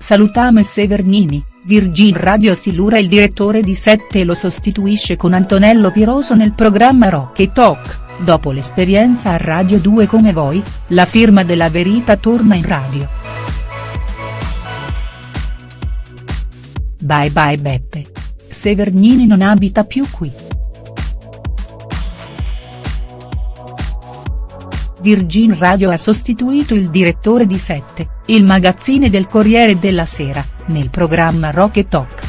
Salutame Severnini, Virgin Radio Silura il direttore di 7 lo sostituisce con Antonello Piroso nel programma Rock e Talk, dopo l'esperienza a Radio 2 come voi, la firma della verità torna in radio. Bye bye Beppe. Severnini non abita più qui. Virgin Radio ha sostituito il direttore di 7, il magazzine del Corriere della Sera, nel programma Rock e Talk.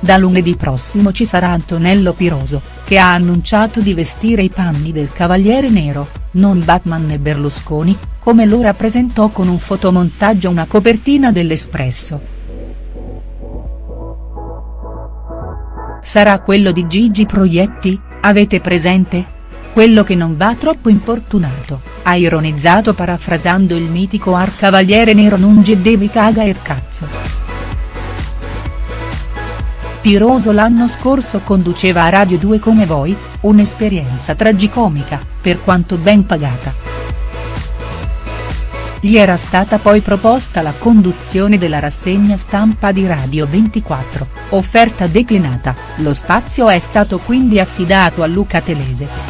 Da lunedì prossimo ci sarà Antonello Piroso, che ha annunciato di vestire i panni del Cavaliere Nero, non Batman e Berlusconi, come lo rappresentò con un fotomontaggio una copertina dell'Espresso. Sarà quello di Gigi Proietti, avete presente? Quello che non va troppo importunato, ha ironizzato parafrasando il mitico arcavaliere nero non devi caga il cazzo. Piroso l'anno scorso conduceva a Radio 2 come voi, un'esperienza tragicomica, per quanto ben pagata. Gli era stata poi proposta la conduzione della rassegna stampa di Radio 24, offerta declinata, lo spazio è stato quindi affidato a Luca Telese.